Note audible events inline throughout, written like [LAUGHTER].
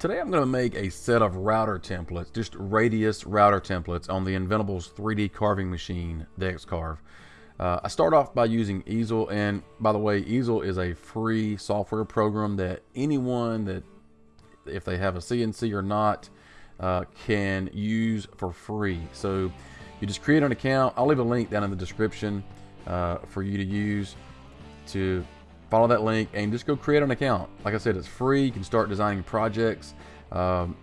Today I'm going to make a set of router templates, just radius router templates on the Inventables 3D carving machine, the X-Carve. Uh, I start off by using Easel, and by the way, Easel is a free software program that anyone that, if they have a CNC or not, uh, can use for free. So you just create an account. I'll leave a link down in the description uh, for you to use to follow that link and just go create an account. Like I said, it's free. You can start designing projects. Um,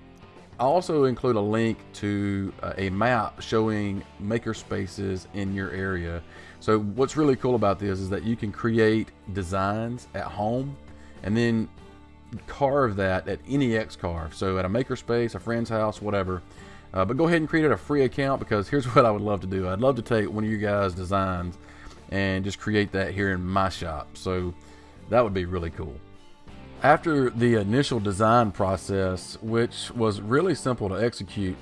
I'll also include a link to uh, a map showing maker spaces in your area. So what's really cool about this is that you can create designs at home and then carve that at any X carve. So at a makerspace, a friend's house, whatever. Uh, but go ahead and create a free account because [LAUGHS] here's what I would love to do. I'd love to take one of you guys' designs and just create that here in my shop. So that would be really cool. After the initial design process, which was really simple to execute,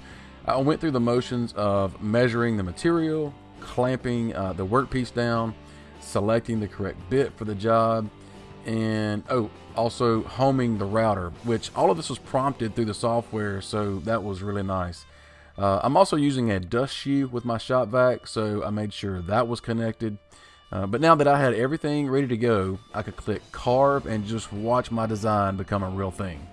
I went through the motions of measuring the material, clamping uh, the workpiece down, selecting the correct bit for the job, and oh, also homing the router, which all of this was prompted through the software, so that was really nice. Uh, I'm also using a dust shoe with my shop vac, so I made sure that was connected. Uh, but now that I had everything ready to go, I could click carve and just watch my design become a real thing.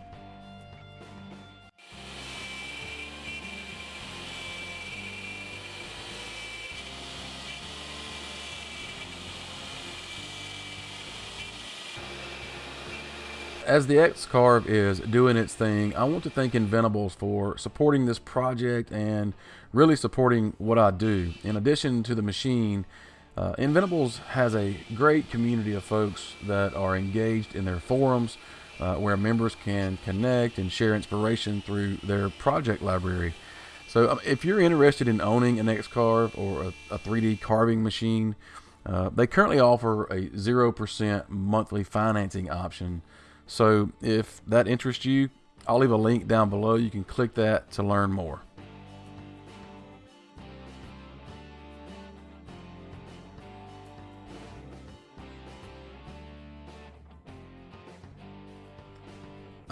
As the X-Carve is doing its thing, I want to thank Inventables for supporting this project and really supporting what I do. In addition to the machine, uh, Inventables has a great community of folks that are engaged in their forums uh, where members can connect and share inspiration through their project library. So um, if you're interested in owning an X-Carve or a, a 3D carving machine, uh, they currently offer a 0% monthly financing option so if that interests you, I'll leave a link down below. You can click that to learn more.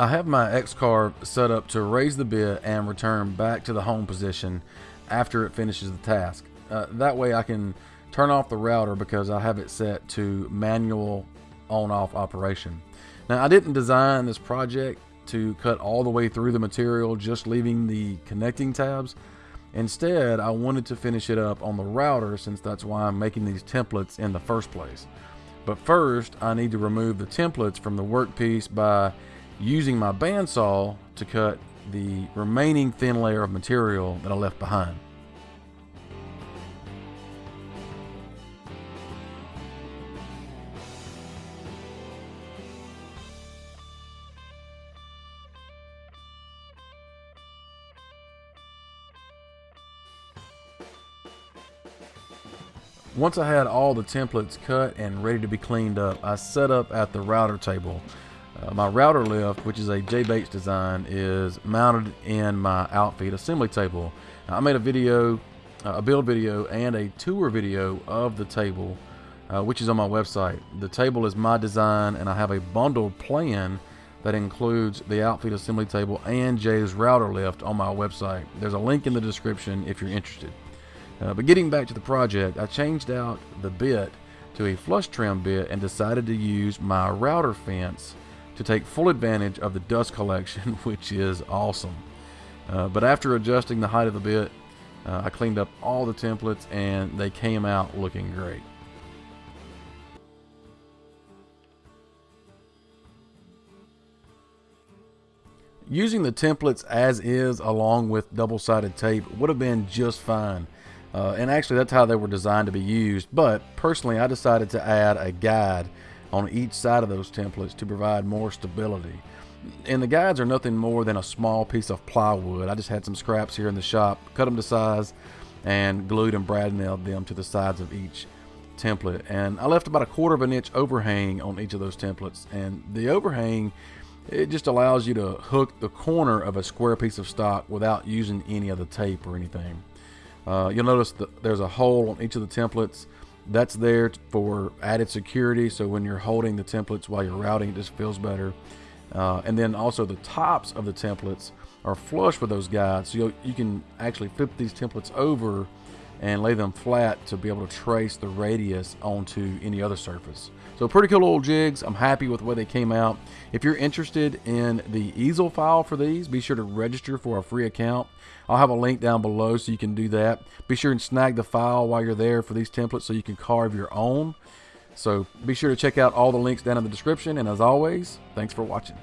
I have my X-Carve set up to raise the bit and return back to the home position after it finishes the task. Uh, that way I can turn off the router because I have it set to manual on-off operation. Now I didn't design this project to cut all the way through the material just leaving the connecting tabs. Instead, I wanted to finish it up on the router since that's why I'm making these templates in the first place. But first, I need to remove the templates from the workpiece by using my bandsaw to cut the remaining thin layer of material that I left behind. Once I had all the templates cut and ready to be cleaned up, I set up at the router table. Uh, my router lift, which is a Jay Bates design, is mounted in my outfeed assembly table. Now, I made a video, uh, a build video, and a tour video of the table, uh, which is on my website. The table is my design, and I have a bundled plan that includes the outfeed assembly table and Jay's router lift on my website. There's a link in the description if you're interested. Uh, but getting back to the project, I changed out the bit to a flush trim bit and decided to use my router fence to take full advantage of the dust collection, [LAUGHS] which is awesome. Uh, but after adjusting the height of the bit, uh, I cleaned up all the templates and they came out looking great. Using the templates as is along with double-sided tape would have been just fine. Uh, and actually, that's how they were designed to be used. But personally, I decided to add a guide on each side of those templates to provide more stability. And the guides are nothing more than a small piece of plywood. I just had some scraps here in the shop, cut them to size, and glued and brad nailed them to the sides of each template. And I left about a quarter of an inch overhang on each of those templates. And the overhang, it just allows you to hook the corner of a square piece of stock without using any of the tape or anything. Uh, you'll notice that there's a hole on each of the templates. That's there for added security. So when you're holding the templates while you're routing, it just feels better. Uh, and then also the tops of the templates are flush with those guides. So you can actually flip these templates over and lay them flat to be able to trace the radius onto any other surface. So pretty cool little jigs. I'm happy with the way they came out. If you're interested in the easel file for these, be sure to register for a free account. I'll have a link down below so you can do that. Be sure and snag the file while you're there for these templates so you can carve your own. So be sure to check out all the links down in the description. And as always, thanks for watching.